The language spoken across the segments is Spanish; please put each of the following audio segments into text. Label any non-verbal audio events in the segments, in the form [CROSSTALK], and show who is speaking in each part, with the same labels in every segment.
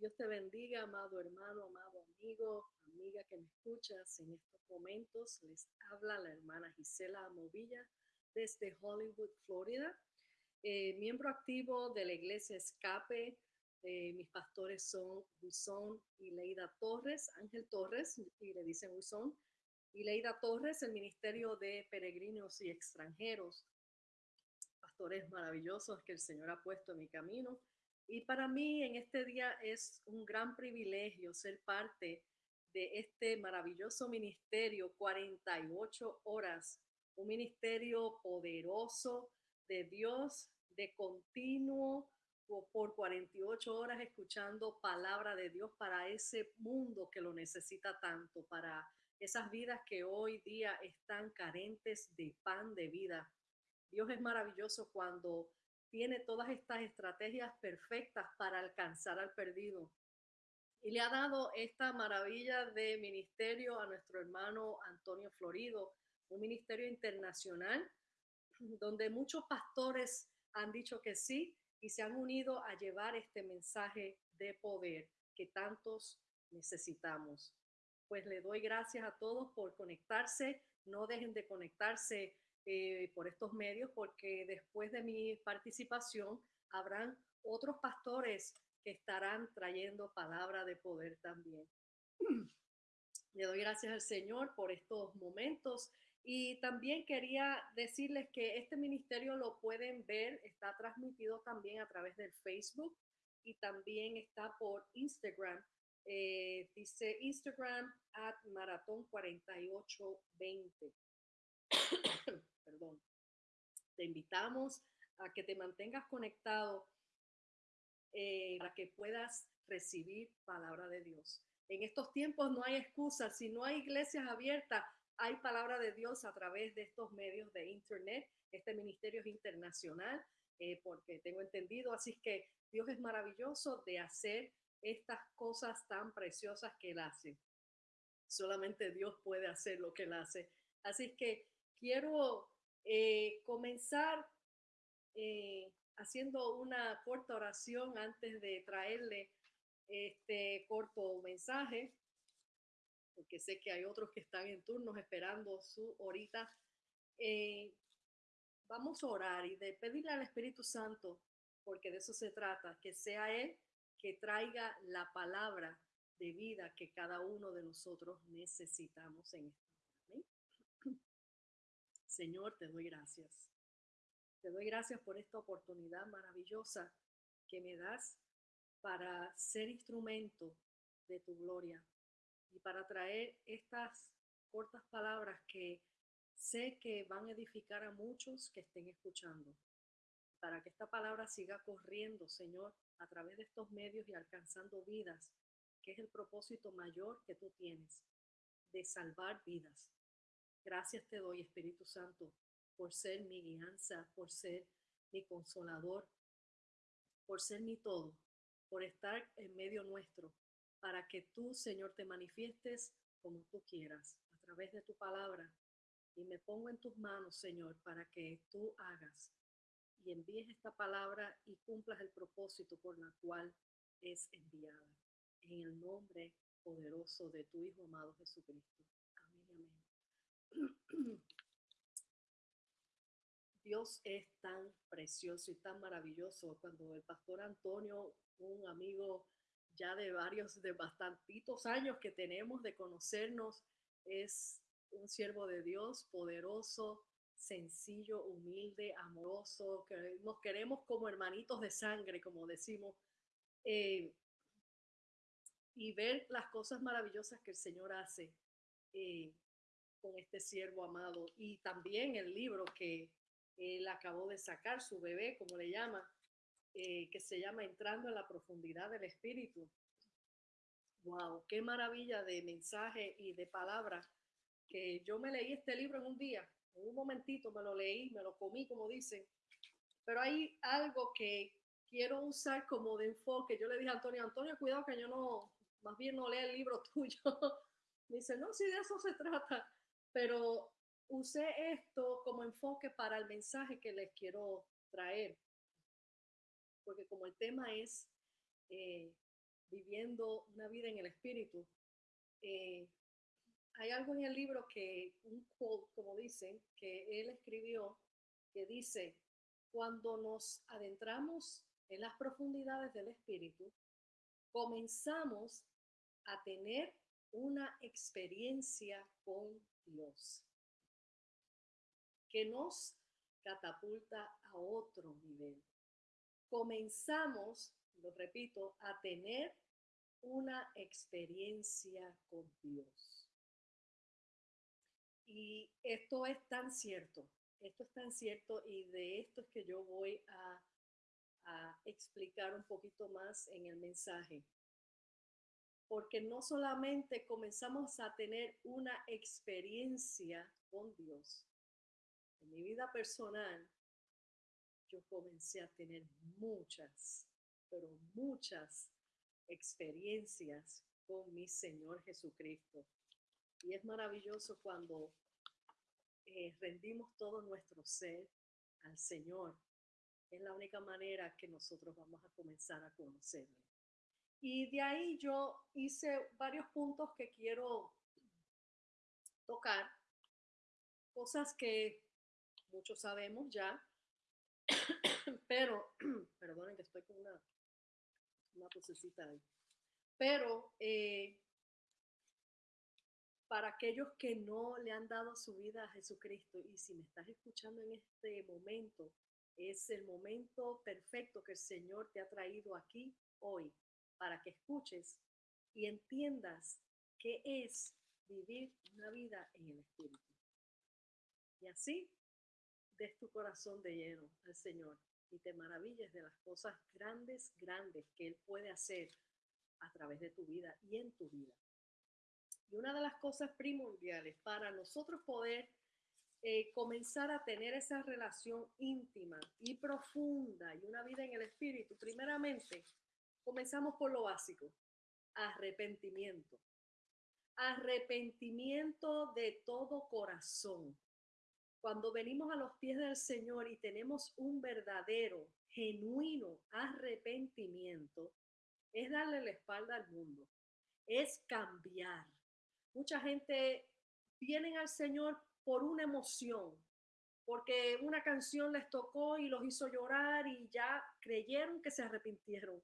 Speaker 1: Dios te bendiga, amado hermano, amado amigo, amiga que me escuchas en estos momentos. Les habla la hermana Gisela Movilla desde Hollywood, Florida. Eh, miembro activo de la iglesia Escape. Eh, mis pastores son Wilson y Leida Torres, Ángel Torres, y le dicen Wilson, y Leida Torres, el Ministerio de Peregrinos y Extranjeros. Pastores maravillosos que el Señor ha puesto en mi camino. Y para mí en este día es un gran privilegio ser parte de este maravilloso ministerio, 48 horas, un ministerio poderoso de Dios, de continuo por 48 horas escuchando palabra de Dios para ese mundo que lo necesita tanto, para esas vidas que hoy día están carentes de pan de vida. Dios es maravilloso cuando tiene todas estas estrategias perfectas para alcanzar al perdido. Y le ha dado esta maravilla de ministerio a nuestro hermano Antonio Florido, un ministerio internacional donde muchos pastores han dicho que sí y se han unido a llevar este mensaje de poder que tantos necesitamos. Pues le doy gracias a todos por conectarse. No dejen de conectarse eh, por estos medios porque después de mi participación habrán otros pastores que estarán trayendo palabra de poder también. [CLEARS THROAT] Le doy gracias al Señor por estos momentos y también quería decirles que este ministerio lo pueden ver, está transmitido también a través del Facebook y también está por Instagram. Eh, dice Instagram at maratón 4820. [CLEARS THROAT] Perdón. Te invitamos a que te mantengas conectado eh, para que puedas recibir palabra de Dios. En estos tiempos no hay excusas. Si no hay iglesias abiertas, hay palabra de Dios a través de estos medios de Internet. Este ministerio es internacional, eh, porque tengo entendido. Así que Dios es maravilloso de hacer estas cosas tan preciosas que Él hace. Solamente Dios puede hacer lo que Él hace. Así que quiero eh, comenzar eh, haciendo una corta oración antes de traerle este corto mensaje porque sé que hay otros que están en turnos esperando su horita. Eh, vamos a orar y de pedirle al Espíritu Santo, porque de eso se trata, que sea Él que traiga la palabra de vida que cada uno de nosotros necesitamos en hora. Señor, te doy gracias. Te doy gracias por esta oportunidad maravillosa que me das para ser instrumento de tu gloria, y para traer estas cortas palabras que sé que van a edificar a muchos que estén escuchando. Para que esta palabra siga corriendo, Señor, a través de estos medios y alcanzando vidas, que es el propósito mayor que tú tienes, de salvar vidas. Gracias te doy, Espíritu Santo, por ser mi guianza, por ser mi consolador, por ser mi todo, por estar en medio nuestro, para que tú, Señor, te manifiestes como tú quieras a través de tu palabra. Y me pongo en tus manos, Señor, para que tú hagas y envíes esta palabra y cumplas el propósito por la cual es enviada. En el nombre poderoso de tu Hijo amado Jesucristo. [CLEARS THROAT] Dios es tan precioso y tan maravilloso. Cuando el pastor Antonio, un amigo ya de varios, de bastantitos años que tenemos de conocernos, es un siervo de Dios poderoso, sencillo, humilde, amoroso, que nos queremos como hermanitos de sangre, como decimos, eh, y ver las cosas maravillosas que el Señor hace eh, con este siervo amado. Y también el libro que él acabó de sacar, su bebé, como le llama, eh, que se llama Entrando en la profundidad del espíritu. Wow, qué maravilla de mensaje y de palabra que yo me leí este libro en un día, en un momentito me lo leí, me lo comí, como dicen. Pero hay algo que quiero usar como de enfoque. Yo le dije a Antonio, Antonio, cuidado que yo no, más bien no lea el libro [LAUGHS] tuyo. me dice, no, si de eso se trata. Pero usé esto como enfoque para el mensaje que les quiero traer porque como el tema es eh, viviendo una vida en el Espíritu, eh, hay algo en el libro que, un quote, como dicen, que él escribió, que dice, cuando nos adentramos en las profundidades del Espíritu, comenzamos a tener una experiencia con Dios que nos catapulta a otro nivel. Comenzamos, lo repito, a tener una experiencia con Dios. Y esto es tan cierto, esto es tan cierto y de esto es que yo voy a, a explicar un poquito más en el mensaje. Porque no solamente comenzamos a tener una experiencia con Dios, en mi vida personal, yo comencé a tener muchas, pero muchas experiencias con mi Señor Jesucristo. Y es maravilloso cuando eh, rendimos todo nuestro ser al Señor. Es la única manera que nosotros vamos a comenzar a conocerle. Y de ahí yo hice varios puntos que quiero tocar, cosas que muchos sabemos ya, [COUGHS] pero, [COUGHS] perdonen que estoy con una, una ahí, pero eh, para aquellos que no le han dado su vida a Jesucristo y si me estás escuchando en este momento, es el momento perfecto que el Señor te ha traído aquí hoy para que escuches y entiendas qué es vivir una vida en el Espíritu. Y así des tu corazón de lleno al Señor y te maravilles de las cosas grandes, grandes que Él puede hacer a través de tu vida y en tu vida. Y una de las cosas primordiales para nosotros poder eh, comenzar a tener esa relación íntima y profunda y una vida en el Espíritu, primeramente, comenzamos por lo básico, arrepentimiento. Arrepentimiento de todo corazón. Cuando venimos a los pies del Señor y tenemos un verdadero, genuino arrepentimiento, es darle la espalda al mundo, es cambiar. Mucha gente viene al Señor por una emoción, porque una canción les tocó y los hizo llorar y ya creyeron que se arrepintieron.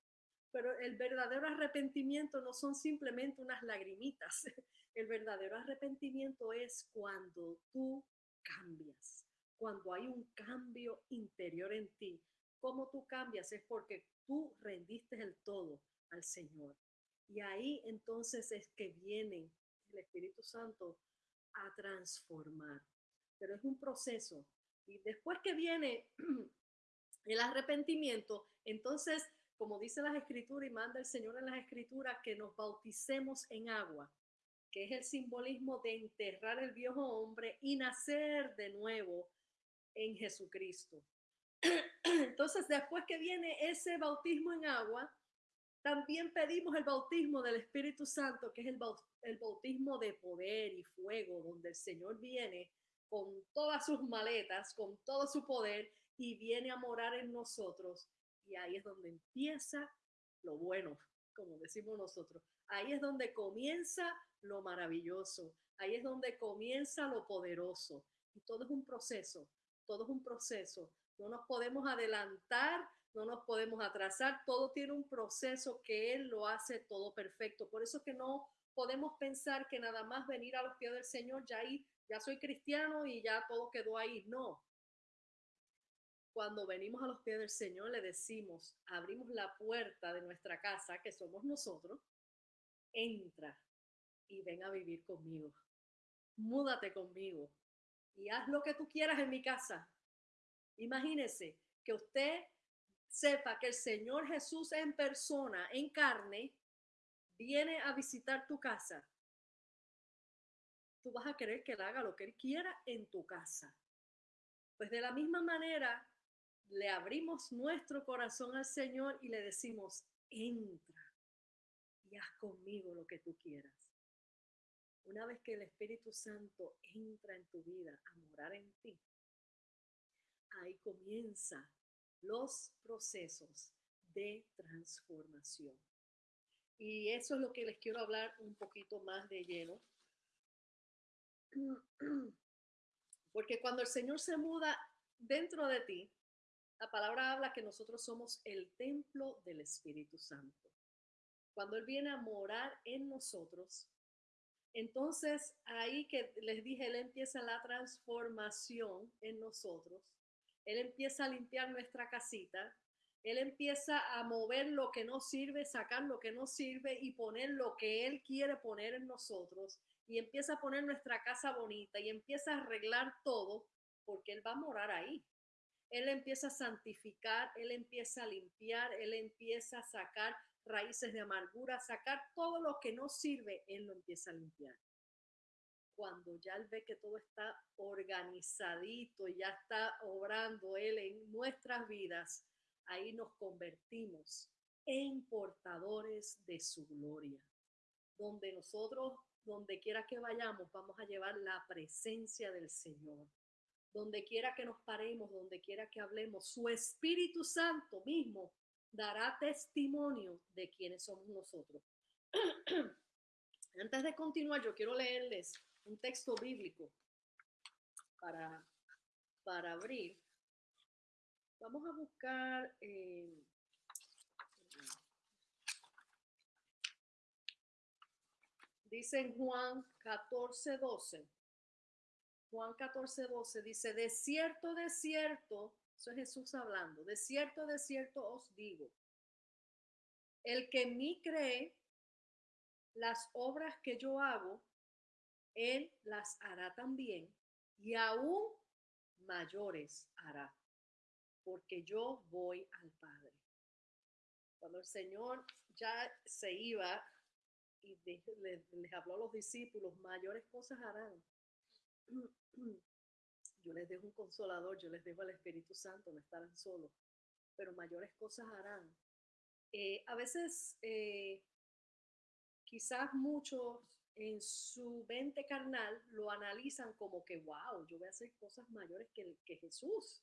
Speaker 1: Pero el verdadero arrepentimiento no son simplemente unas lagrimitas. [LAUGHS] El verdadero arrepentimiento es cuando tú cambias, cuando hay un cambio interior en ti. ¿Cómo tú cambias? Es porque tú rendiste el todo al Señor. Y ahí entonces es que viene el Espíritu Santo a transformar. Pero es un proceso. Y después que viene [CLEARS THROAT] el arrepentimiento, entonces, como dice las escrituras y manda el Señor en las escrituras, que nos bauticemos en agua que es el simbolismo de enterrar el viejo hombre y nacer de nuevo en Jesucristo. [CLEARS THROAT] Entonces, después que viene ese bautismo en agua, también pedimos el bautismo del Espíritu Santo, que es el, el bautismo de poder y fuego, donde el Señor viene con todas sus maletas, con todo su poder y viene a morar en nosotros. Y ahí es donde empieza lo bueno, como decimos nosotros. Ahí es donde comienza lo maravilloso. Ahí es donde comienza lo poderoso. Y todo es un proceso, todo es un proceso. No nos podemos adelantar, no nos podemos atrasar, todo tiene un proceso que Él lo hace todo perfecto. Por eso que no podemos pensar que nada más venir a los pies del Señor, ya ahí, ya soy cristiano y ya todo quedó ahí. No. Cuando venimos a los pies del Señor, le decimos, abrimos la puerta de nuestra casa, que somos nosotros, entra, y ven a vivir conmigo. Múdate conmigo y haz lo que tú quieras en mi casa. Imagínese que usted sepa que el Señor Jesús en persona, en carne, viene a visitar tu casa. Tú vas a querer que él haga lo que él quiera en tu casa. Pues de la misma manera, le abrimos nuestro corazón al Señor y le decimos, entra y haz conmigo lo que tú quieras. Una vez que el Espíritu Santo entra en tu vida a morar en ti, ahí comienzan los procesos de transformación. Y eso es lo que les quiero hablar un poquito más de lleno. [CLEARS THROAT] Porque cuando el Señor se muda dentro de ti, la palabra habla que nosotros somos el templo del Espíritu Santo. Cuando Él viene a morar en nosotros, entonces ahí que les dije, Él empieza la transformación en nosotros. Él empieza a limpiar nuestra casita. Él empieza a mover lo que no sirve, sacar lo que no sirve y poner lo que Él quiere poner en nosotros. Y empieza a poner nuestra casa bonita y empieza a arreglar todo porque Él va a morar ahí. Él empieza a santificar, Él empieza a limpiar, Él empieza a sacar raíces de amargura, sacar todo lo que no sirve, Él lo empieza a limpiar. Cuando ya Él ve que todo está organizadito, ya está obrando Él en nuestras vidas, ahí nos convertimos en portadores de su gloria. Donde nosotros, donde quiera que vayamos, vamos a llevar la presencia del Señor donde quiera que nos paremos, donde quiera que hablemos, su Espíritu Santo mismo dará testimonio de quiénes somos nosotros. [CLEARS THROAT] Antes de continuar, yo quiero leerles un texto bíblico para, para abrir. Vamos a buscar... Eh, dice en Juan 14, 12. Juan 14, 12 dice, de cierto, de cierto, eso es Jesús hablando, de cierto, de cierto os digo, el que en mí cree, las obras que yo hago, él las hará también y aún mayores hará, porque yo voy al Padre. Cuando el Señor ya se iba y les habló a los discípulos, mayores cosas harán [CLEARS THROAT] yo les dejo un consolador, yo les dejo al Espíritu Santo, no estarán solos, pero mayores cosas harán. Eh, a veces, eh, quizás muchos en su mente carnal lo analizan como que, wow, yo voy a hacer cosas mayores que, que Jesús.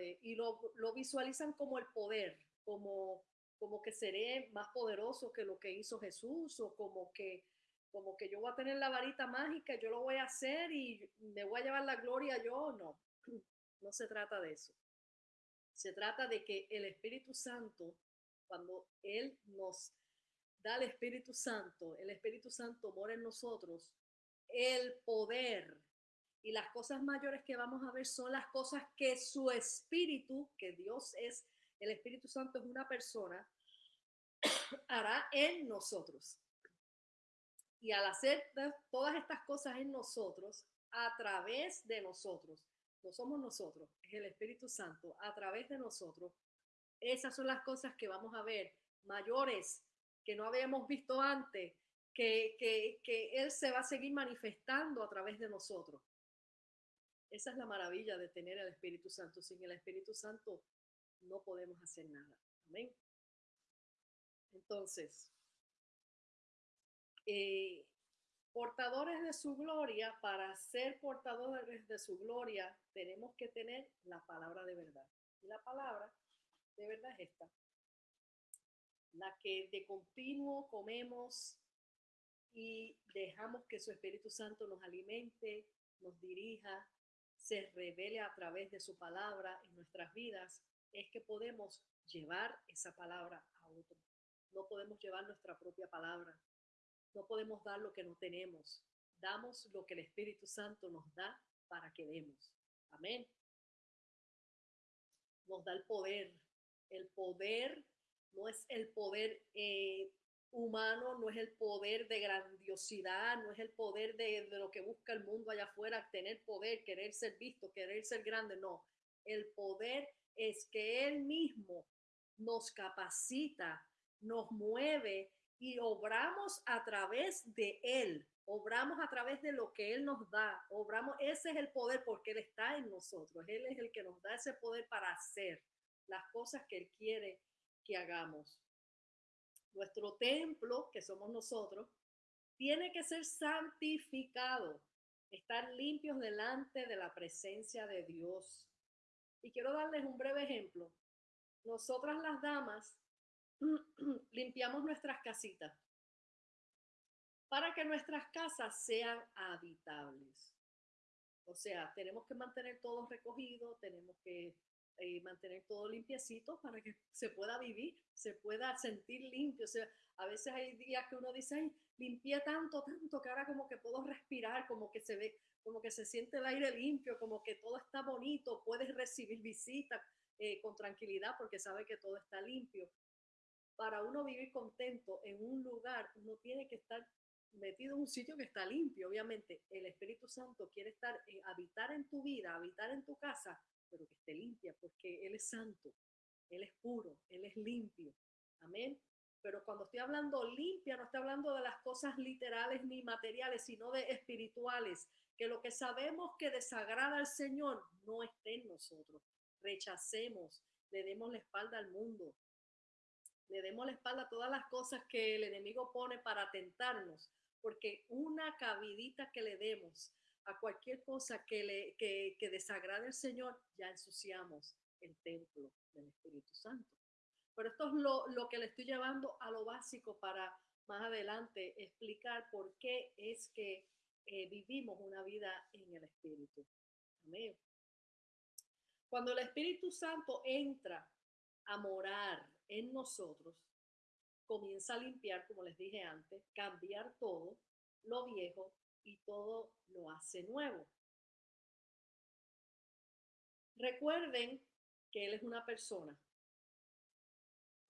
Speaker 1: Eh, y lo, lo, visualizan como el poder, como, como que seré más poderoso que lo que hizo Jesús o como que como que yo voy a tener la varita mágica, yo lo voy a hacer y me voy a llevar la gloria yo, no, [CLEARS THROAT] no se trata de eso. Se trata de que el Espíritu Santo, cuando Él nos da el Espíritu Santo, el Espíritu Santo mora en nosotros, el poder y las cosas mayores que vamos a ver son las cosas que su Espíritu, que Dios es, el Espíritu Santo es una persona, [CLEARS THROAT] hará en nosotros. Y al hacer todas estas cosas en nosotros, a través de nosotros, no somos nosotros, es el Espíritu Santo, a través de nosotros, esas son las cosas que vamos a ver, mayores, que no habíamos visto antes, que, que, que Él se va a seguir manifestando a través de nosotros. Esa es la maravilla de tener el Espíritu Santo. Sin el Espíritu Santo no podemos hacer nada. Amén. Entonces, eh, portadores de su gloria, para ser portadores de su gloria, tenemos que tener la palabra de verdad. Y la palabra de verdad es esta, la que de continuo comemos y dejamos que su Espíritu Santo nos alimente, nos dirija, se revele a través de su palabra en nuestras vidas, es que podemos llevar esa palabra a otro. No podemos llevar nuestra propia palabra, no podemos dar lo que no tenemos. Damos lo que el Espíritu Santo nos da para que demos. Amén. Nos da el poder. El poder no es el poder eh, humano, no es el poder de grandiosidad, no es el poder de, de lo que busca el mundo allá afuera, tener poder, querer ser visto, querer ser grande. No, el poder es que Él mismo nos capacita, nos mueve y obramos a través de Él, obramos a través de lo que Él nos da, obramos, ese es el poder porque Él está en nosotros, Él es el que nos da ese poder para hacer las cosas que Él quiere que hagamos. Nuestro templo, que somos nosotros, tiene que ser santificado, estar limpios delante de la presencia de Dios. Y quiero darles un breve ejemplo. Nosotras las damas [CLEARS THROAT] limpiamos nuestras casitas para que nuestras casas sean habitables. O sea, tenemos que mantener todo recogido, tenemos que eh, mantener todo limpiecito para que se pueda vivir, se pueda sentir limpio. O sea, a veces hay días que uno dice, limpié tanto, tanto, que ahora como que puedo respirar, como que se ve, como que se siente el aire limpio, como que todo está bonito, puedes recibir visitas eh, con tranquilidad porque sabe que todo está limpio. Para uno vivir contento en un lugar, uno tiene que estar metido en un sitio que está limpio. Obviamente, el Espíritu Santo quiere estar, eh, habitar en tu vida, habitar en tu casa, pero que esté limpia, porque Él es santo, Él es puro, Él es limpio. Amén. Pero cuando estoy hablando limpia, no estoy hablando de las cosas literales ni materiales, sino de espirituales, que lo que sabemos que desagrada al Señor no esté en nosotros. Rechacemos, le demos la espalda al mundo, le demos la espalda a todas las cosas que el enemigo pone para tentarnos, porque una cabidita que le demos a cualquier cosa que, le, que, desagrade al Señor, ya ensuciamos el templo del Espíritu Santo. Pero esto es lo, lo que le estoy llevando a lo básico para más adelante explicar por qué es que eh, vivimos una vida en el Espíritu. Amén. Cuando el Espíritu Santo entra a morar en nosotros, comienza a limpiar, como les dije antes, cambiar todo lo viejo y todo lo hace nuevo. Recuerden que Él es una persona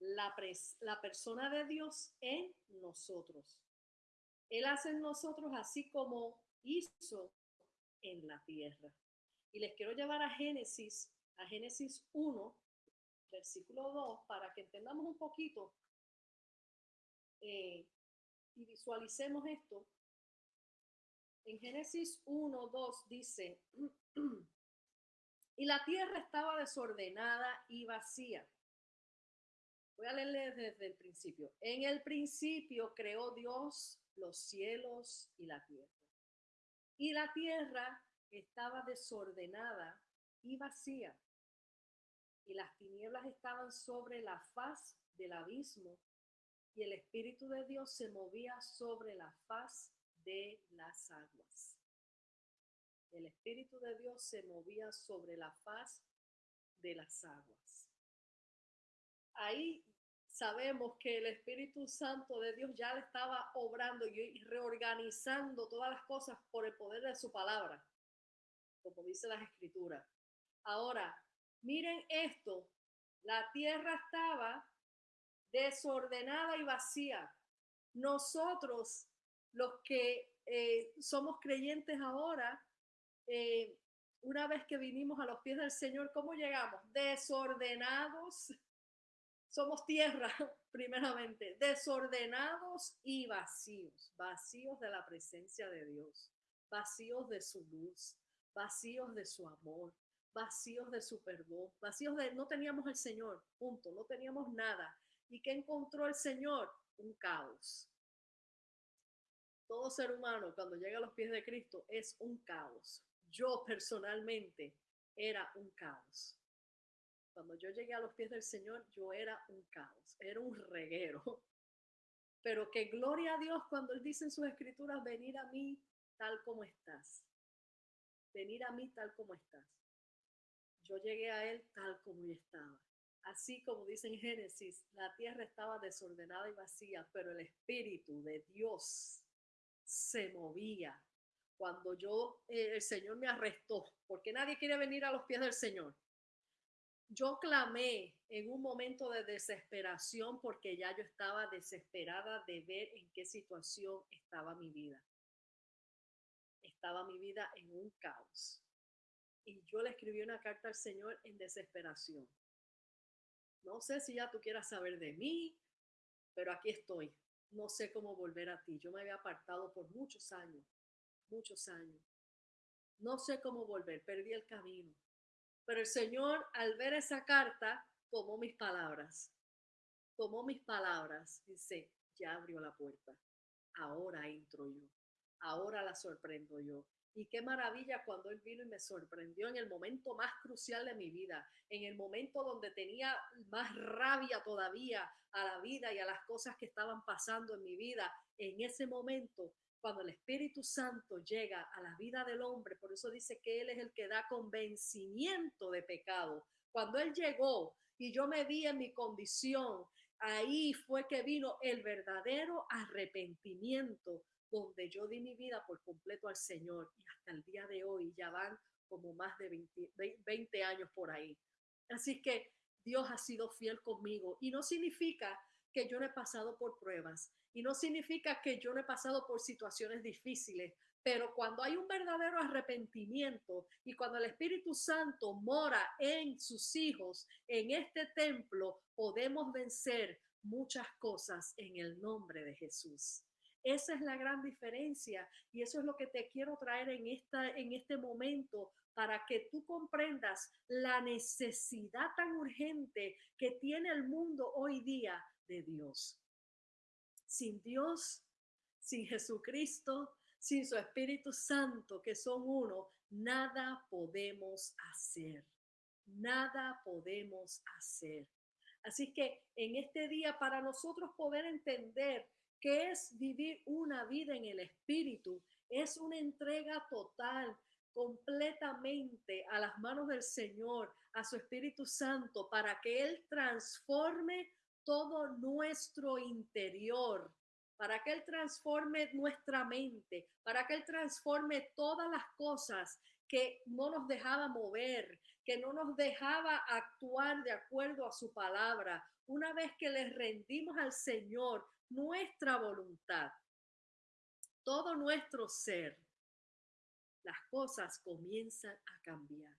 Speaker 1: la, la persona de Dios en nosotros. Él hace en nosotros así como hizo en la tierra. Y les quiero llevar a Génesis, a Génesis 1, versículo 2, para que entendamos un poquito eh, y visualicemos esto. En Génesis 1, 2 dice, [CLEARS THROAT] y la tierra estaba desordenada y vacía Voy a leerle desde el principio. En el principio creó Dios los cielos y la tierra. Y la tierra estaba desordenada y vacía. Y las tinieblas estaban sobre la faz del abismo. Y el Espíritu de Dios se movía sobre la faz de las aguas. El Espíritu de Dios se movía sobre la faz de las aguas. Ahí sabemos que el Espíritu Santo de Dios ya le estaba obrando y reorganizando todas las cosas por el poder de su palabra, como dice las escrituras. Ahora, miren esto, la tierra estaba desordenada y vacía. Nosotros, los que eh, somos creyentes ahora, eh, una vez que vinimos a los pies del Señor, ¿cómo llegamos? Desordenados. Somos tierra, [LAUGHS] primeramente, desordenados y vacíos, vacíos de la presencia de Dios, vacíos de su luz, vacíos de su amor, vacíos de su perdón, vacíos de no teníamos el Señor, punto, no teníamos nada. ¿Y qué encontró el Señor? Un caos. Todo ser humano cuando llega a los pies de Cristo es un caos. Yo personalmente era un caos. Cuando yo llegué a los pies del Señor, yo era un caos, era un reguero. [LAUGHS] Pero que gloria a Dios cuando Él dice en sus escrituras, venir a mí tal como estás. Venir a mí tal como estás. Yo llegué a Él tal como yo estaba. Así como dice en Génesis, la tierra estaba desordenada y vacía, pero el Espíritu de Dios se movía. Cuando yo, eh, el Señor me arrestó, porque nadie quiere venir a los pies del Señor yo clamé en un momento de desesperación porque ya yo estaba desesperada de ver en qué situación estaba mi vida. Estaba mi vida en un caos. Y yo le escribí una carta al Señor en desesperación. No sé si ya tú quieras saber de mí, pero aquí estoy. No sé cómo volver a ti. Yo me había apartado por muchos años, muchos años. No sé cómo volver, perdí el camino. Pero el Señor, al ver esa carta, tomó mis palabras. Tomó mis palabras. Dice, ya abrió la puerta. Ahora entro yo. Ahora la sorprendo yo. Y qué maravilla cuando Él vino y me sorprendió en el momento más crucial de mi vida, en el momento donde tenía más rabia todavía a la vida y a las cosas que estaban pasando en mi vida. En ese momento, cuando el Espíritu Santo llega a la vida del hombre, por eso dice que Él es el que da convencimiento de pecado. Cuando Él llegó y yo me vi en mi condición, ahí fue que vino el verdadero arrepentimiento donde yo di mi vida por completo al Señor y hasta el día de hoy ya van como más de 20, años por ahí. Así que Dios ha sido fiel conmigo y no significa que yo no he pasado por pruebas y no significa que yo no he pasado por situaciones difíciles, pero cuando hay un verdadero arrepentimiento y cuando el Espíritu Santo mora en sus hijos, en este templo, podemos vencer muchas cosas en el nombre de Jesús. Esa es la gran diferencia y eso es lo que te quiero traer en, esta, en este momento para que tú comprendas la necesidad tan urgente que tiene el mundo hoy día de Dios. Sin Dios, sin Jesucristo, sin su Espíritu Santo, que son uno, nada podemos hacer. Nada podemos hacer. Así que en este día, para nosotros poder entender que es vivir una vida en el Espíritu. Es una entrega total, completamente a las manos del Señor, a su Espíritu Santo, para que Él transforme todo nuestro interior, para que Él transforme nuestra mente, para que Él transforme todas las cosas que no nos dejaba mover, que no nos dejaba actuar de acuerdo a su palabra. Una vez que le rendimos al Señor, nuestra voluntad, todo nuestro ser, las cosas comienzan a cambiar.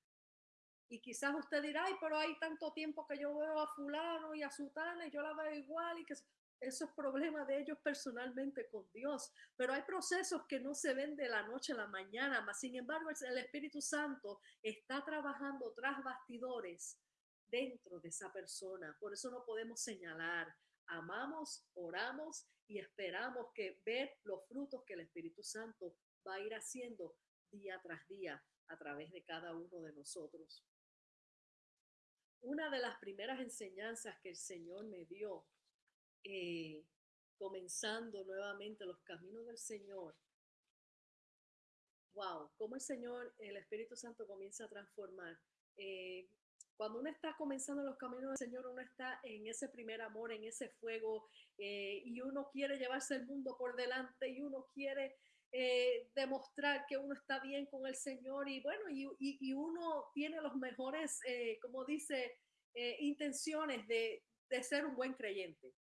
Speaker 1: Y quizás usted dirá, pero hay tanto tiempo que yo veo a fulano y a sutana y yo la veo igual y que eso es problema de ellos personalmente con Dios. Pero hay procesos que no se ven de la noche a la mañana, mas sin embargo el Espíritu Santo está trabajando tras bastidores dentro de esa persona. Por eso no podemos señalar, amamos, oramos y esperamos que ver los frutos que el Espíritu Santo va a ir haciendo día tras día a través de cada uno de nosotros. Una de las primeras enseñanzas que el Señor me dio, eh, comenzando nuevamente los caminos del Señor, wow, cómo el Señor, el Espíritu Santo comienza a transformar. Eh, cuando uno está comenzando los caminos del Señor, uno está en ese primer amor, en ese fuego, eh, y uno quiere llevarse el mundo por delante y uno quiere eh, demostrar que uno está bien con el Señor y bueno, y, y, uno tiene los mejores, eh, como dice, intenciones de, de ser un buen creyente.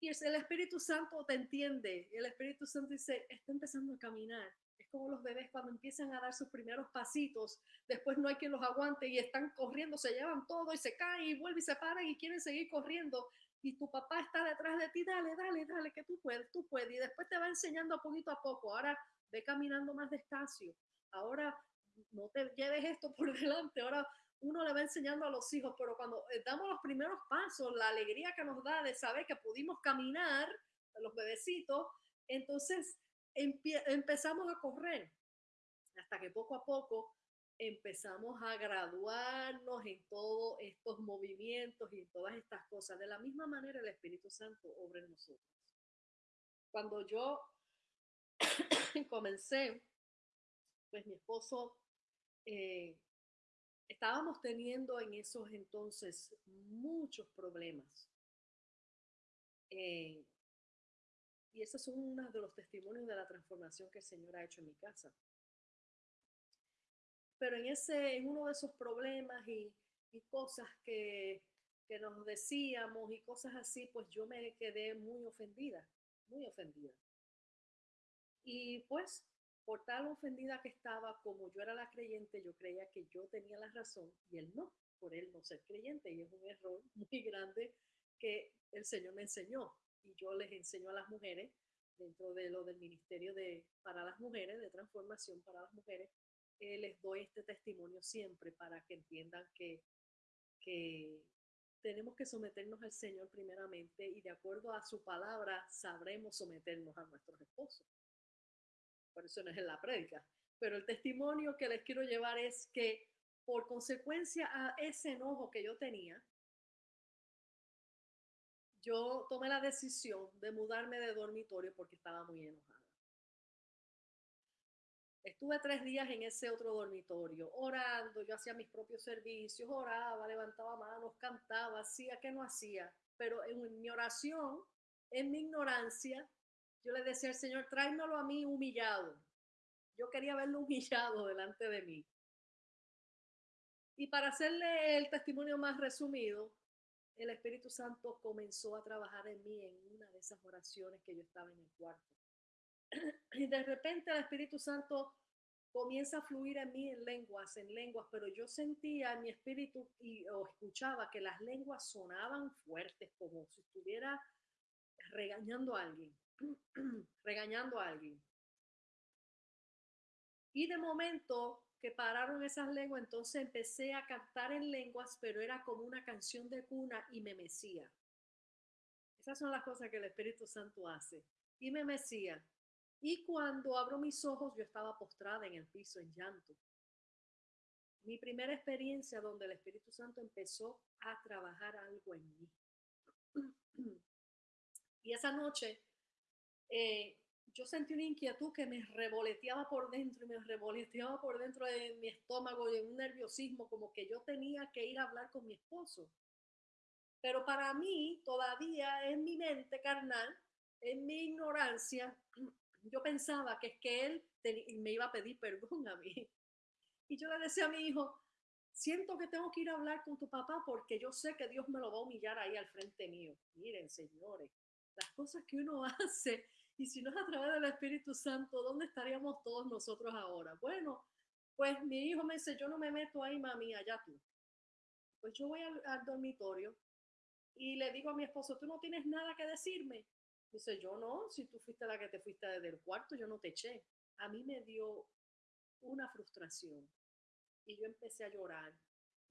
Speaker 1: Y el Espíritu Santo te entiende, el Espíritu Santo dice, está empezando a caminar como los bebés cuando empiezan a dar sus primeros pasitos, después no hay quien los aguante y están corriendo, se llevan todo y se caen y vuelven y se paran y quieren seguir corriendo. Y tu papá está detrás de ti, dale, dale, dale, que tú puedes, tú puedes. Y después te va enseñando poquito a poco. Ahora ve caminando más despacio. Ahora no te lleves esto por [LAUGHS] delante. Ahora uno le va enseñando a los hijos, pero cuando eh, damos los primeros pasos, la alegría que nos da de saber que pudimos caminar, los bebecitos, entonces empezamos a correr hasta que poco a poco empezamos a graduarnos en todos estos movimientos y en todas estas cosas. De la misma manera el Espíritu Santo obra en nosotros. Cuando yo [COUGHS] comencé, pues mi esposo, eh, estábamos teniendo en esos entonces muchos problemas. Eh, y esos son uno de los testimonios de la transformación que el Señor ha hecho en mi casa. Pero en, ese, en uno de esos problemas y, y cosas que, que nos decíamos y cosas así, pues yo me quedé muy ofendida, muy ofendida. Y pues, por tal ofendida que estaba, como yo era la creyente, yo creía que yo tenía la razón y él no, por él no ser creyente. Y es un error [LAUGHS] muy grande que el Señor me enseñó y yo les enseño a las mujeres dentro de lo del Ministerio de, para las Mujeres, de Transformación para las Mujeres, eh, les doy este testimonio siempre para que entiendan que, que tenemos que someternos al Señor primeramente y de acuerdo a su palabra sabremos someternos a nuestros esposos. Por eso no es en la prédica, Pero el testimonio que les quiero llevar es que por consecuencia a ese enojo que yo tenía, yo tomé la decisión de mudarme de dormitorio porque estaba muy enojada. Estuve tres días en ese otro dormitorio, orando, yo hacía mis propios servicios, oraba, levantaba manos, cantaba, hacía que no hacía, pero en mi oración, en mi ignorancia, yo le decía al Señor, tráemelo a mí humillado. Yo quería verlo [LAUGHS] humillado delante de mí. Y para hacerle el testimonio más resumido, el Espíritu Santo comenzó a trabajar en mí en una de esas oraciones que yo estaba en el cuarto. [CLEARS THROAT] Y de repente el Espíritu Santo comienza a fluir en mí en lenguas, en lenguas, pero yo sentía en mi espíritu y o escuchaba que las lenguas sonaban fuertes, como si estuviera regañando a alguien, [CLEARS THROAT] regañando a alguien. Y de momento que pararon esas lenguas, entonces empecé a cantar en lenguas, pero era como una canción de cuna y me mecía. Esas son las cosas que el Espíritu Santo hace. Y me mecía. Y cuando abro mis ojos, yo estaba postrada en el piso en llanto. Mi primera experiencia donde el Espíritu Santo empezó a trabajar algo en mí. [CLEARS THROAT] Y esa noche eh, yo sentí una inquietud que me revoloteaba por dentro y me revoloteaba por dentro de mi estómago y un nerviosismo como que yo tenía que ir a hablar con mi esposo. Pero para mí, todavía en mi mente carnal, en mi ignorancia, yo pensaba que es que él me iba a pedir perdón a mí. Y yo le decía a mi hijo, siento que tengo que ir a hablar con tu papá porque yo sé que Dios me lo va a humillar ahí al frente mío. Miren, señores, las cosas que uno [LAUGHS] hace y si no es a través del Espíritu Santo, ¿dónde estaríamos todos nosotros ahora? Bueno, pues mi hijo me dice, yo no me meto ahí, mami, allá tú. Pues yo voy al, dormitorio y le digo a mi esposo, tú no tienes nada que decirme. Dice, yo no, si tú fuiste la que te fuiste desde el cuarto, yo no te eché. A mí me dio una frustración y yo empecé a llorar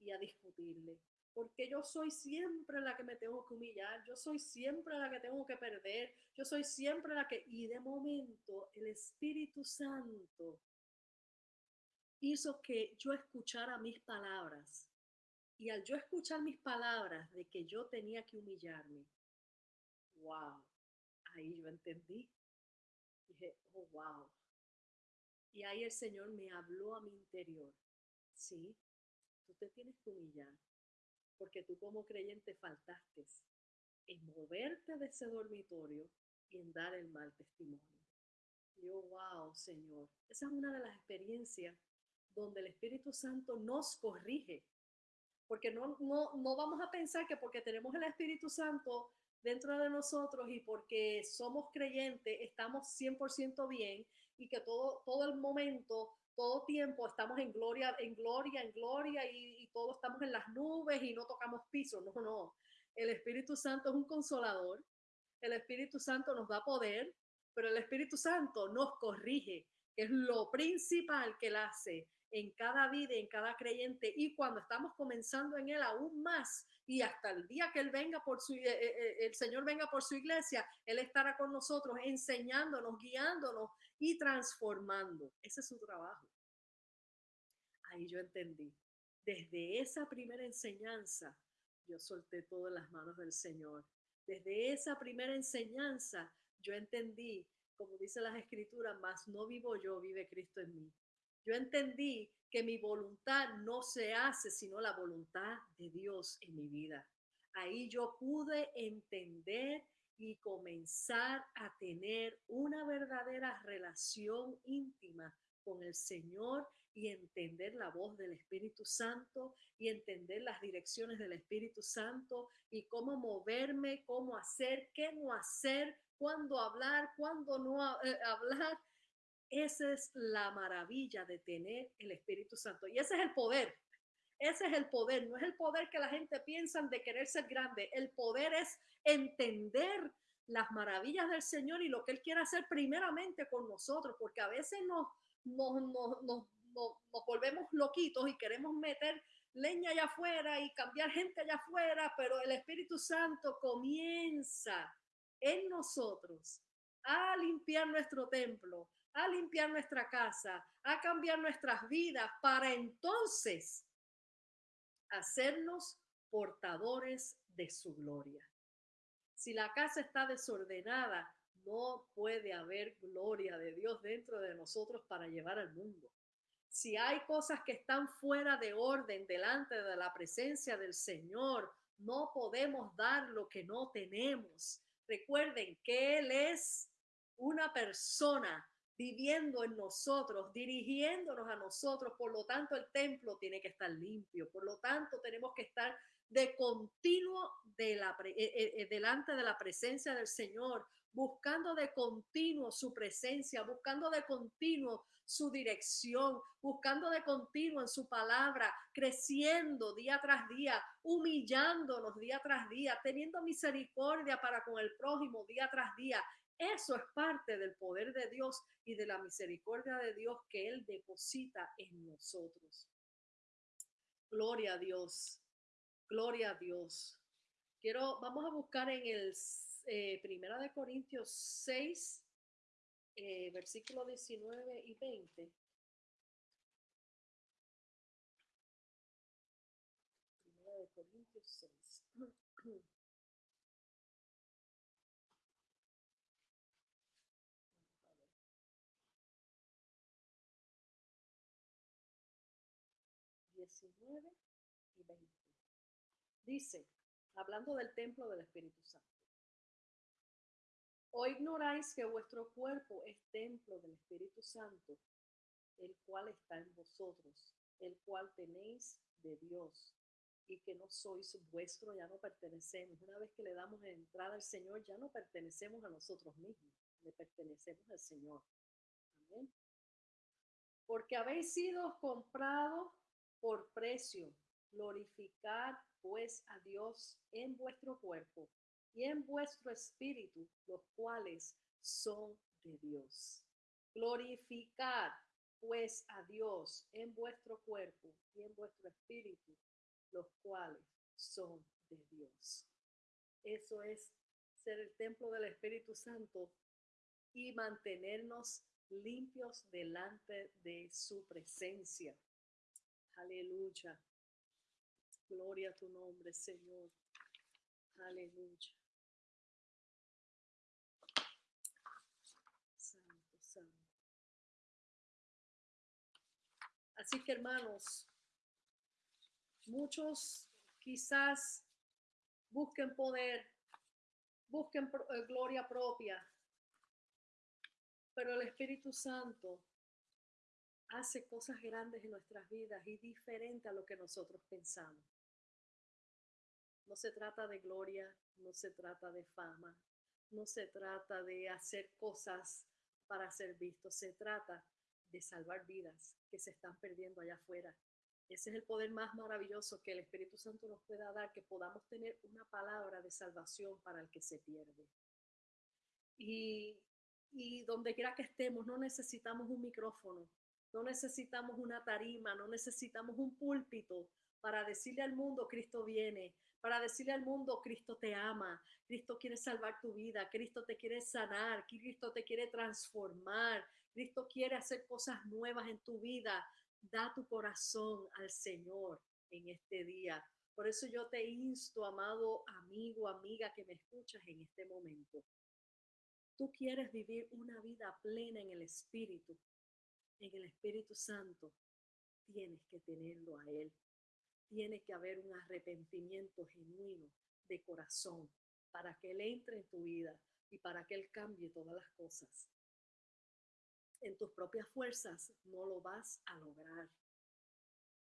Speaker 1: y a discutirle porque yo soy siempre la que me tengo que humillar, yo soy siempre la que tengo que perder, yo soy siempre la que... Y de momento el Espíritu Santo hizo que yo escuchara mis palabras. Y al yo escuchar mis palabras de que yo tenía que humillarme, wow, ahí yo entendí. Dije, oh, wow. Y ahí el Señor me habló a mi interior. Sí, tú te tienes que humillar porque tú como creyente faltaste en moverte de ese dormitorio y en dar el mal testimonio. Yo, wow, Señor, esa es una de las experiencias donde el Espíritu Santo nos corrige, porque no, no, no vamos a pensar que porque tenemos el Espíritu Santo dentro de nosotros y porque somos creyentes estamos 100% bien y que todo, todo el momento todo tiempo estamos en gloria, en gloria, en gloria y, y todos estamos en las nubes y no tocamos piso. No, no. El Espíritu Santo es un consolador. El Espíritu Santo nos da poder, pero el Espíritu Santo nos corrige, que es lo principal que él hace en cada vida, en cada creyente y cuando estamos comenzando en él aún más y hasta el día que él venga por su eh, eh, eh, el Señor venga por su iglesia, él estará con nosotros enseñándonos, guiándonos y transformando. Ese es su trabajo. Ahí yo entendí. Desde esa primera enseñanza, yo solté todo en las manos del Señor. Desde esa primera enseñanza, yo entendí, como dice las escrituras, más no vivo yo, vive Cristo en mí. Yo entendí que mi voluntad no se hace sino la voluntad de Dios en mi vida. Ahí yo pude entender y comenzar a tener una verdadera relación íntima con el Señor y entender la voz del Espíritu Santo y entender las direcciones del Espíritu Santo y cómo moverme, cómo hacer, qué no hacer, cuándo hablar, cuándo no eh, hablar. Esa es la maravilla de tener el Espíritu Santo y ese es el poder. Ese es el poder, no es el poder que la gente piensa de querer ser grande. El poder es entender las maravillas del Señor y lo que Él quiere hacer primeramente con nosotros, porque a veces nos, nos, nos, nos, nos volvemos loquitos y queremos meter leña allá afuera y cambiar gente allá afuera, pero el Espíritu Santo comienza en nosotros a limpiar nuestro templo, a limpiar nuestra casa, a cambiar nuestras vidas para entonces hacernos portadores de su gloria. Si la casa está desordenada, no puede haber gloria de Dios dentro de nosotros para llevar al mundo. Si hay cosas que están fuera de orden delante de la presencia del Señor, no podemos dar lo que no tenemos. Recuerden que Él es una persona viviendo en nosotros, dirigiéndonos a nosotros. Por lo tanto, el templo tiene que estar limpio. Por lo tanto, tenemos que estar de continuo de la, eh, eh, eh, delante de la presencia del Señor, buscando de continuo su presencia, buscando de continuo su dirección, buscando de continuo en su palabra, creciendo día tras día, humillándonos día tras día, teniendo misericordia para con el prójimo día tras día. Eso es parte del poder de Dios y de la misericordia de Dios que Él deposita en nosotros. Gloria a Dios. Gloria a Dios. Quiero, vamos a buscar en el eh, Primera de Corintios 6, eh, versículo 19 y 20. 19 y 20. Dice, hablando del templo del Espíritu Santo. ¿O ignoráis que vuestro cuerpo es templo del Espíritu Santo, el cual está en vosotros, el cual tenéis de Dios, y que no sois vuestro, ya no pertenecemos? Una vez que le damos entrada al Señor, ya no pertenecemos a nosotros mismos, le pertenecemos al Señor. Amén. Porque habéis sido comprados por precio. Glorificar pues a Dios en vuestro cuerpo y en vuestro espíritu, los cuales son de Dios. Glorificar pues a Dios en vuestro cuerpo y en vuestro espíritu, los cuales son de Dios. Eso es ser el templo del Espíritu Santo y mantenernos limpios delante de su presencia. Aleluya. Gloria a tu nombre, Señor. Aleluya. Santo, santo. Así que hermanos, muchos quizás busquen poder, busquen eh, gloria propia, pero el Espíritu Santo hace cosas grandes en nuestras vidas y diferente a lo que nosotros pensamos. No se trata de gloria, no se trata de fama, no se trata de hacer cosas para ser vistos, se trata de salvar vidas que se están perdiendo allá afuera. Ese es el poder más maravilloso que el Espíritu Santo nos pueda dar, que podamos tener una palabra de salvación para el que se pierde. Y, y donde quiera que estemos, no necesitamos un micrófono, no necesitamos una tarima, no necesitamos un púlpito para decirle al mundo, Cristo viene, para decirle al mundo, Cristo te ama, Cristo quiere salvar tu vida, Cristo te quiere sanar, Cristo te quiere transformar, Cristo quiere hacer cosas nuevas en tu vida. Da tu corazón al Señor en este día. Por eso yo te insto, amado amigo, amiga que me escuchas en este momento. Tú quieres vivir una vida plena en el Espíritu en el Espíritu Santo, tienes que tenerlo a Él. Tiene que haber un arrepentimiento genuino de corazón para que Él entre en tu vida y para que Él cambie todas las cosas. En tus propias fuerzas no lo vas a lograr.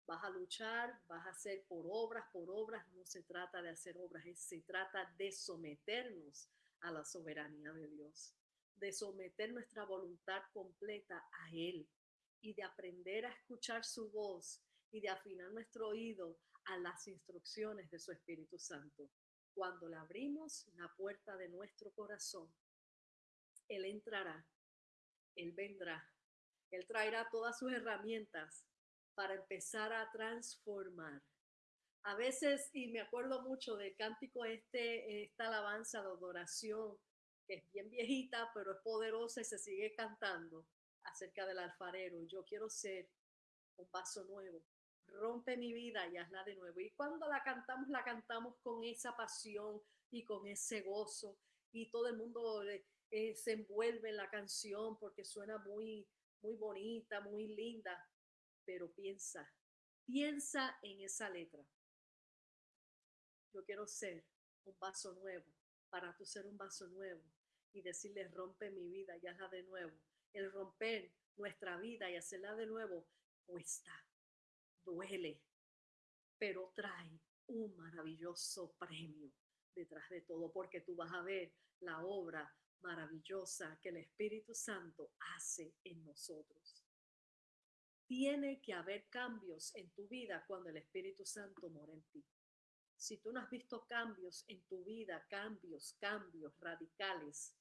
Speaker 1: Vas a luchar, vas a hacer por obras, por obras. No se trata de hacer obras, se trata de someternos a la soberanía de Dios de someter nuestra voluntad completa a Él y de aprender a escuchar su voz y de afinar nuestro oído a las instrucciones de su Espíritu Santo. Cuando le abrimos la puerta de nuestro corazón, Él entrará, Él vendrá, Él traerá todas sus herramientas para empezar a transformar. A veces, y me acuerdo mucho del cántico este, esta alabanza de adoración que es bien viejita, pero es poderosa y se sigue cantando. acerca del alfarero. Yo quiero ser un vaso nuevo. Rompe mi vida y hazla de nuevo. Y cuando la cantamos, la cantamos con esa pasión y con ese gozo. Y todo el mundo eh, se envuelve en la canción porque suena muy, muy bonita, muy linda. Pero piensa, piensa en esa letra. Yo quiero ser un vaso nuevo para tú ser un vaso nuevo y decirle rompe mi vida y hazla de nuevo. El romper nuestra vida y hacerla de nuevo cuesta, duele, pero trae un maravilloso premio detrás de todo, porque tú vas a ver la obra maravillosa que el Espíritu Santo hace en nosotros. Tiene que haber cambios en tu vida cuando el Espíritu Santo mora en ti. Si tú no has visto cambios en tu vida, cambios, cambios radicales,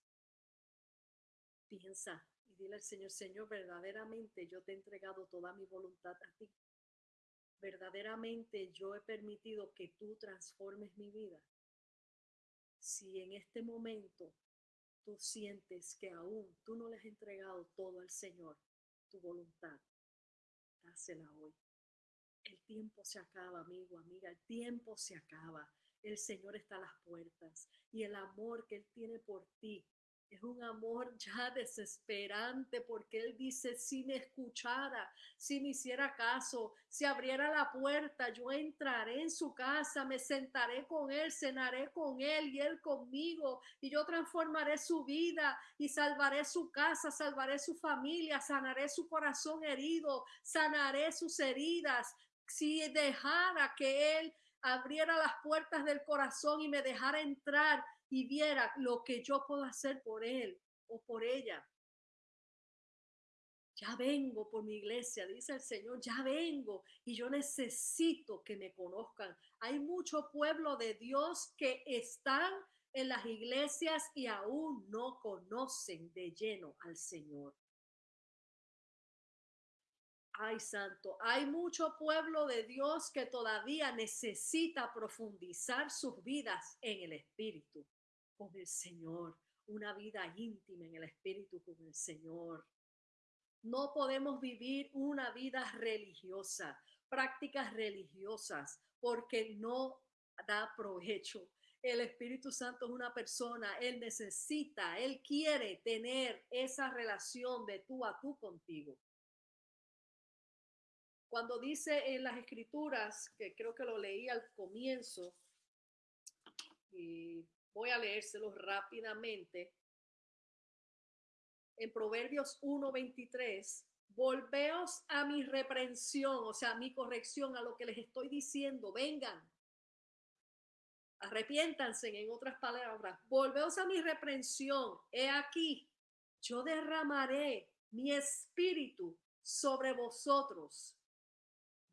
Speaker 1: piensa y dile al Señor, Señor, verdaderamente yo te he entregado toda mi voluntad a ti. Verdaderamente yo he permitido que tú transformes mi vida. Si en este momento tú sientes que aún tú no le has entregado todo al Señor, tu voluntad, dásela hoy. El tiempo se acaba, amigo, amiga, el tiempo se acaba. El Señor está a las puertas y el amor que Él tiene por ti es un amor ya desesperante porque Él dice, si me escuchara, si me hiciera caso, si abriera la puerta, yo entraré en su casa, me sentaré con Él, cenaré con Él y Él conmigo, y yo transformaré su vida y salvaré su casa, salvaré su familia, sanaré su corazón herido, sanaré sus heridas. Si dejara que Él abriera las puertas del corazón y me dejara entrar, y viera lo que yo puedo hacer por él o por ella. Ya vengo por mi iglesia, dice el Señor, ya vengo y yo necesito que me conozcan. Hay mucho pueblo de Dios que están en las iglesias y aún no conocen de lleno al Señor. Ay, santo, hay mucho pueblo de Dios que todavía necesita profundizar sus vidas en el Espíritu con el Señor, una vida íntima en el Espíritu con el Señor. No podemos vivir una vida religiosa, prácticas religiosas, porque no da provecho. El Espíritu Santo es una persona, Él necesita, Él quiere tener esa relación de tú a tú contigo. Cuando dice en las escrituras, que creo que lo leí al comienzo, y Voy a leérselo rápidamente. En Proverbios 1:23, volveos a mi reprensión, o sea, a mi corrección, a lo que les estoy diciendo, vengan. Arrepiéntanse, en otras palabras, volveos a mi reprensión. He aquí, yo derramaré mi espíritu sobre vosotros.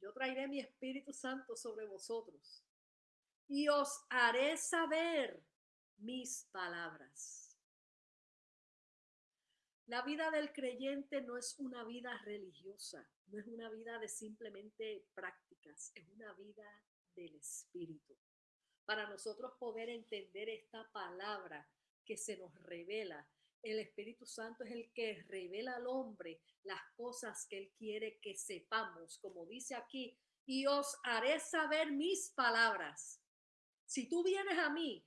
Speaker 1: Yo traeré mi Espíritu Santo sobre vosotros y os haré saber mis palabras. La vida del creyente no es una vida religiosa, no es una vida de simplemente prácticas, es una vida del Espíritu. Para nosotros poder entender esta palabra que se nos revela, el Espíritu Santo es el que revela al hombre las cosas que él quiere que sepamos, como dice aquí, y os haré saber mis palabras. Si tú vienes a mí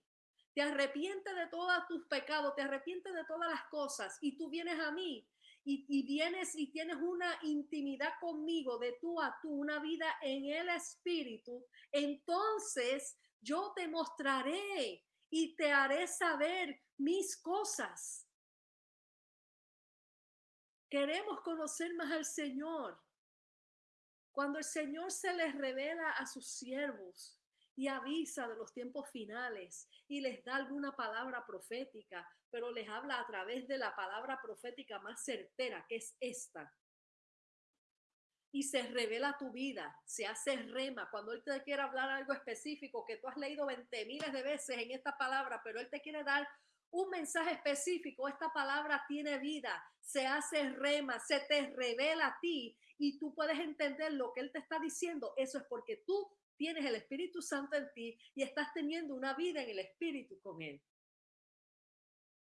Speaker 1: te arrepientes de todos tus pecados, te arrepientes de todas las cosas y tú vienes a mí y, vienes y tienes una intimidad conmigo de tú a tú, una vida en el Espíritu, entonces yo te mostraré y te haré saber mis cosas. Queremos conocer más al Señor. Cuando el Señor se les revela a sus siervos, y avisa de los tiempos finales y les da alguna palabra profética, pero les habla a través de la palabra profética más certera, que es esta. Y se revela tu vida, se hace rema. Cuando Él te quiere hablar algo específico que tú has leído 20 miles de veces en esta palabra, pero Él te quiere dar un mensaje específico, esta palabra tiene vida, se hace rema, se te revela a ti y tú puedes entender lo que Él te está diciendo. Eso es porque tú tienes el Espíritu Santo en ti y estás teniendo una vida en el Espíritu con Él.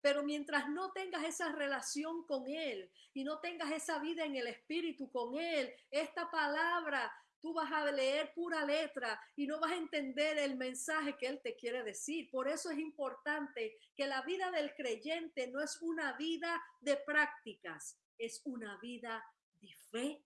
Speaker 1: Pero mientras no tengas esa relación con Él y no tengas esa vida en el Espíritu con Él, esta palabra tú vas a leer pura letra y no vas a entender el mensaje que Él te quiere decir. Por eso es importante que la vida del creyente no es una vida de prácticas, es una vida de fe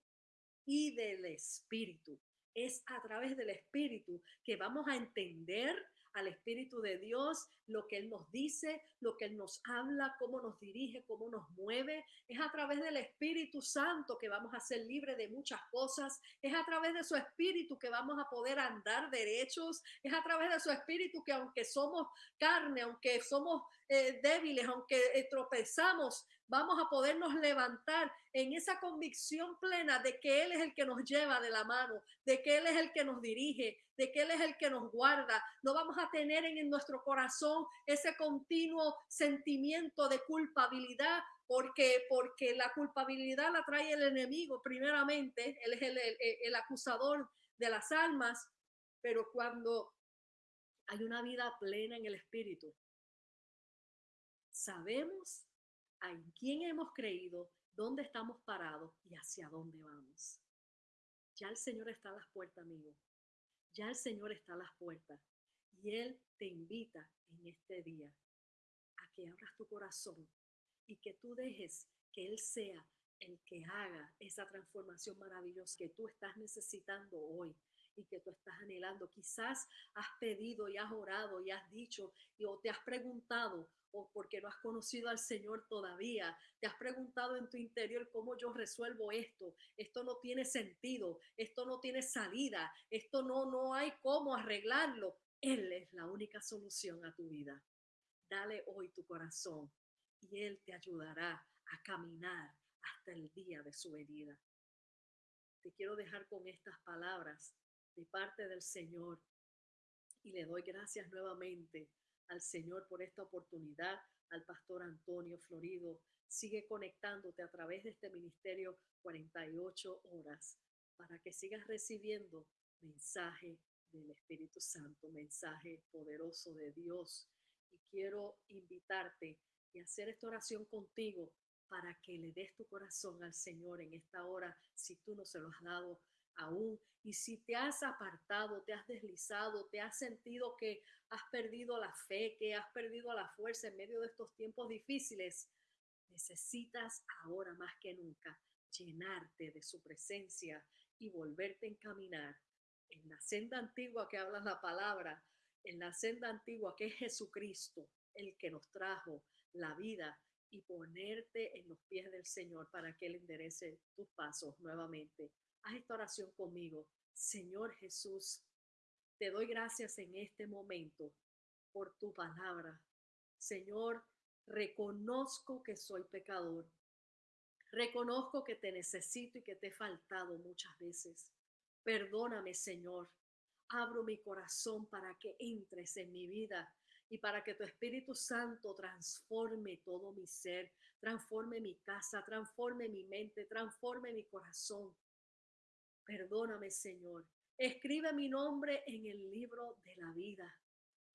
Speaker 1: y del Espíritu. Es a través del Espíritu que vamos a entender al Espíritu de Dios, lo que Él nos dice, lo que Él nos habla, cómo nos dirige, cómo nos mueve. Es a través del Espíritu Santo que vamos a ser libres de muchas cosas. Es a través de su Espíritu que vamos a poder andar derechos. Es a través de su Espíritu que aunque somos carne, aunque somos eh, débiles, aunque eh, tropezamos, vamos a podernos levantar en esa convicción plena de que Él es el que nos lleva de la mano, de que Él es el que nos dirige, de que Él es el que nos guarda. No vamos a tener en, nuestro corazón ese continuo sentimiento de culpabilidad, porque, porque la culpabilidad la trae el enemigo primeramente, Él es el, el acusador de las almas, pero cuando hay una vida plena en el Espíritu, sabemos en quién hemos creído, dónde estamos parados y hacia dónde vamos. Ya el Señor está a las puertas, amigo. Ya el Señor está a las puertas. Y Él te invita en este día a que abras tu corazón y que tú dejes que Él sea el que haga esa transformación maravillosa que tú estás necesitando hoy y que tú estás anhelando. Quizás has pedido y has orado y has dicho y, o te has preguntado o porque no has conocido al Señor todavía, te has preguntado en tu interior cómo yo resuelvo esto, esto no tiene sentido, esto no tiene salida, esto no, no hay cómo arreglarlo. Él es la única solución a tu vida. Dale hoy tu corazón y Él te ayudará a caminar hasta el día de su venida. Te quiero dejar con estas palabras de parte del Señor y le doy gracias nuevamente al Señor por esta oportunidad, al pastor Antonio Florido. Sigue conectándote a través de este ministerio 48 horas para que sigas recibiendo mensaje del Espíritu Santo, mensaje poderoso de Dios. Y quiero invitarte y hacer esta oración contigo para que le des tu corazón al Señor en esta hora, si tú no se lo has dado aún. Y si te has apartado, te has deslizado, te has sentido que has perdido la fe, que has perdido la fuerza en medio de estos tiempos difíciles, necesitas ahora más que nunca llenarte de su presencia y volverte a encaminar en la senda antigua que habla la palabra, en la senda antigua que es Jesucristo, el que nos trajo la vida y ponerte en los pies del Señor para que Él enderece tus pasos nuevamente. Haz esta oración conmigo. Señor Jesús, te doy gracias en este momento por tu palabra. Señor, reconozco que soy pecador. Reconozco que te necesito y que te he faltado muchas veces. Perdóname, Señor. Abro mi corazón para que entres en mi vida y para que tu Espíritu Santo transforme todo mi ser, transforme mi casa, transforme mi mente, transforme mi corazón. Perdóname, Señor. Escribe mi nombre en el libro de la vida.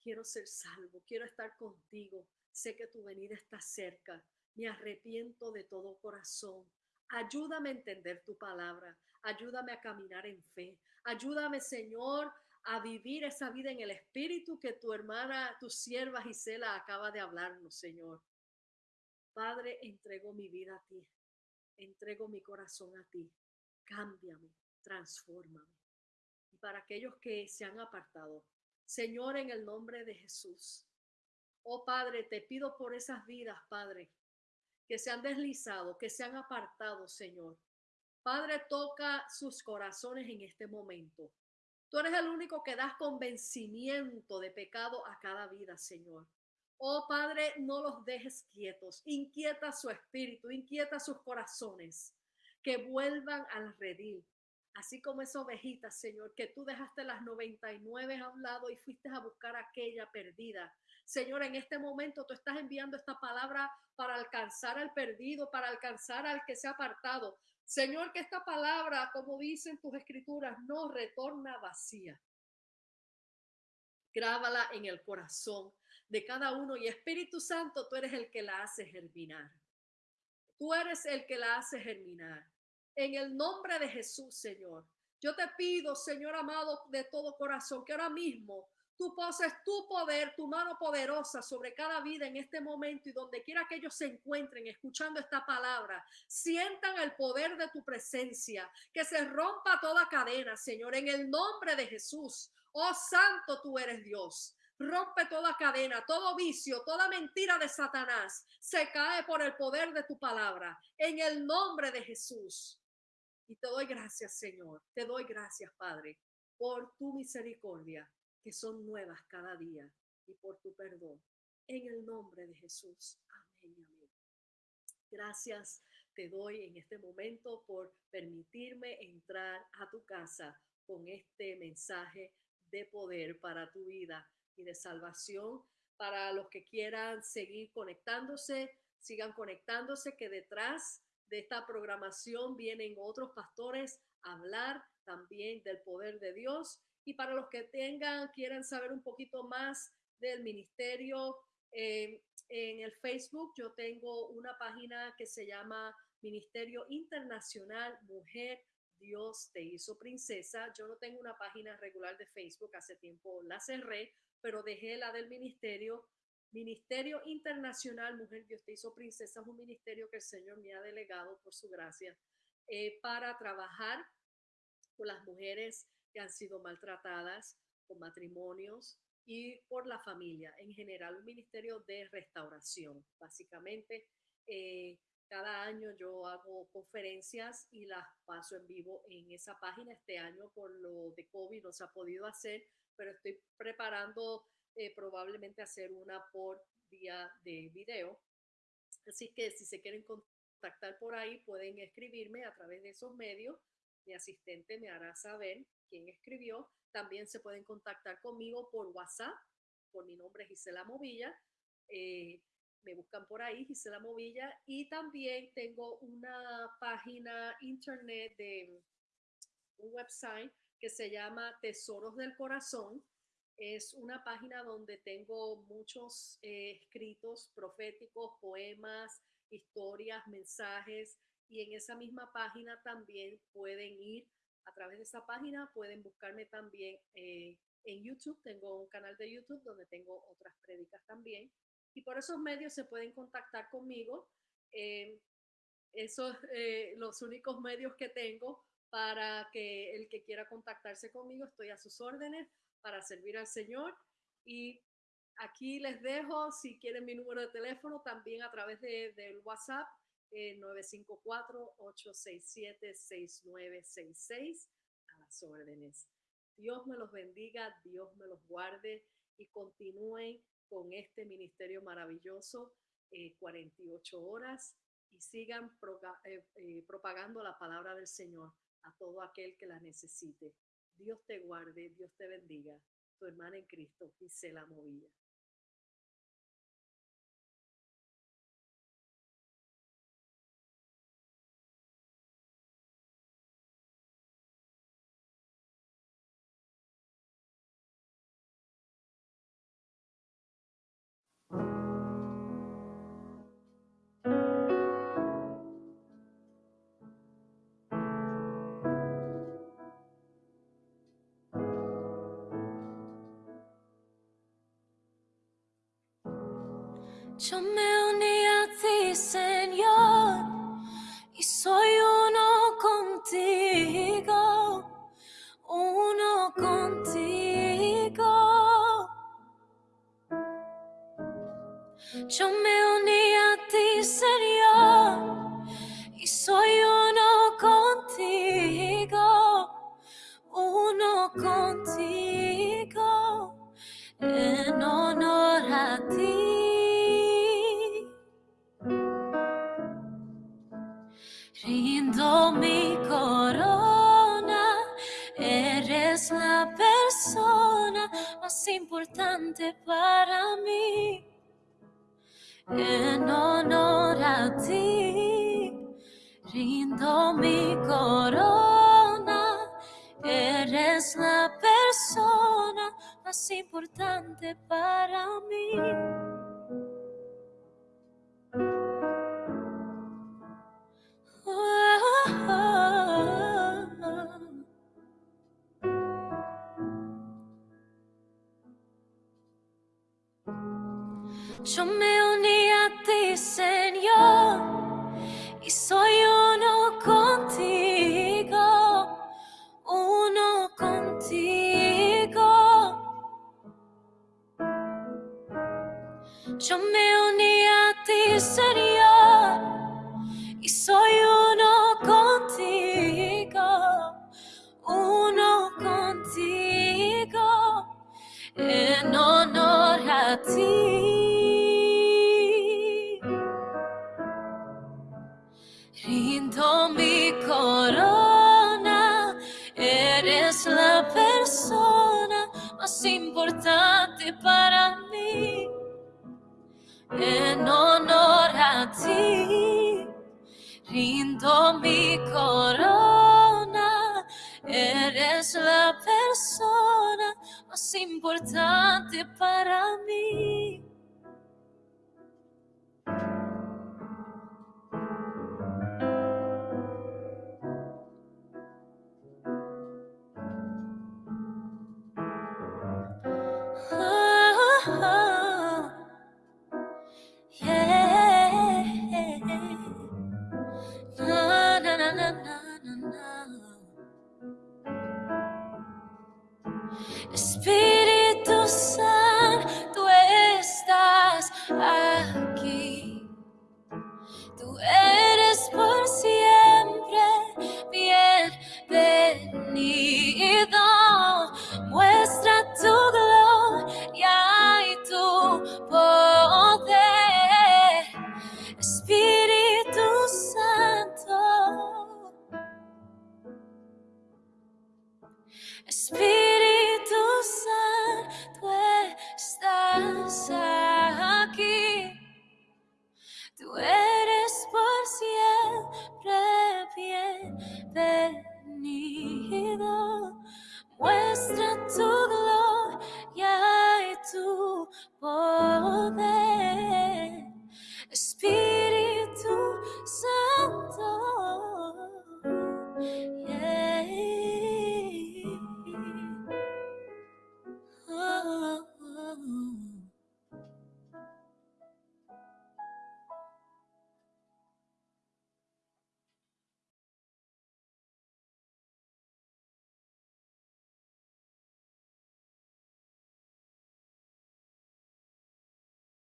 Speaker 1: Quiero ser salvo, quiero estar contigo. Sé que tu venida está cerca. Me arrepiento de todo corazón. Ayúdame a entender tu palabra. Ayúdame a caminar en fe. Ayúdame, Señor, a vivir esa vida en el espíritu que tu hermana, tu sierva Gisela acaba de hablarnos, Señor. Padre, entrego mi vida a ti. Entrego mi corazón a ti. Cámbiame transfórmame. Y para aquellos que se han apartado, Señor, en el nombre de Jesús. Oh Padre, te pido por esas vidas, Padre, que se han deslizado, que se han apartado, Señor. Padre, toca sus corazones en este momento. Tú eres el único que das convencimiento de pecado a cada vida, Señor. Oh Padre, no los dejes quietos. Inquieta su espíritu, inquieta sus corazones. Que vuelvan al redil, así como esa ovejita, Señor, que tú dejaste las 99 a un lado y fuiste a buscar aquella perdida. Señor, en este momento tú estás enviando esta palabra para alcanzar al perdido, para alcanzar al que se ha apartado. Señor, que esta palabra, como dicen tus escrituras, no retorna vacía. Grábala en el corazón. de cada uno y Espíritu Santo, tú eres el que la hace germinar. Tú eres el que la hace germinar. En el nombre de Jesús, Señor. Yo te pido, Señor amado, de todo corazón, que ahora mismo tú poses tu poder, tu mano poderosa sobre cada vida en este momento y donde quiera que ellos se encuentren escuchando esta palabra, sientan el poder de tu presencia, que se rompa toda cadena, Señor, en el nombre de Jesús. Oh Santo, tú eres Dios. Rompe toda cadena, todo vicio, toda mentira de Satanás. Se cae por el poder de tu palabra. En el nombre de Jesús. Y te doy gracias, Señor. Te doy gracias, Padre, por tu misericordia, que son nuevas cada día, y por tu perdón. En el nombre de Jesús. Amén. Gracias te doy en este momento por permitirme entrar a tu casa con este mensaje de poder para tu vida y de salvación. Para los que quieran seguir conectándose, sigan conectándose, que detrás de esta programación vienen otros pastores a hablar también del poder de Dios. Y para los que tengan, quieran saber un poquito más del ministerio, eh, en el Facebook yo tengo una página que se llama Ministerio Internacional Mujer Dios te hizo princesa. Yo no tengo una página regular de Facebook, hace tiempo la cerré, pero dejé la del ministerio. Ministerio Internacional Mujer Dios te hizo princesa es un ministerio que el Señor me ha delegado por su gracia eh, para trabajar con las mujeres que han sido maltratadas, con matrimonios y por la familia. En general, un ministerio de restauración, básicamente. Eh, cada año yo hago conferencias y las paso en vivo en esa página. Este año por lo de COVID no se ha podido hacer, pero estoy preparando eh, probablemente hacer una por día de video. Así que si se quieren contactar por ahí, pueden escribirme a través de esos medios. Mi asistente me hará saber quién escribió. También se pueden contactar conmigo por WhatsApp, por mi nombre Gisela Movilla. Eh, me buscan por ahí, Gisela Movilla, y también tengo una página internet de un website que se llama Tesoros del Corazón. Es una página donde tengo muchos eh, escritos proféticos, poemas, historias, mensajes, y en esa misma página también pueden ir a través de esa página, pueden buscarme también eh, en YouTube. Tengo un canal de YouTube donde tengo otras prédicas también y por esos medios se pueden contactar conmigo. Eh, esos eh, los únicos medios que tengo para que el que quiera contactarse conmigo, estoy a sus órdenes para servir al Señor. Y aquí les dejo, si quieren mi número de teléfono, también a través de, del WhatsApp, eh, 954-867-6966, a las órdenes. Dios me los bendiga, Dios me los guarde y continúen con este ministerio maravilloso, 48 eh, horas, y sigan eh, eh, propagando la palabra del Señor a todo aquel que la necesite. Dios te guarde, Dios te bendiga. Tu hermana en Cristo, Gisela Movilla.
Speaker 2: Yo me uní eres la persona más importante para mí. En honor a ti, rindo mi corona. Eres la persona más importante para mí. Yo me uní a ti, Señor, y soy un mi corona, eres la persona más importante para mí.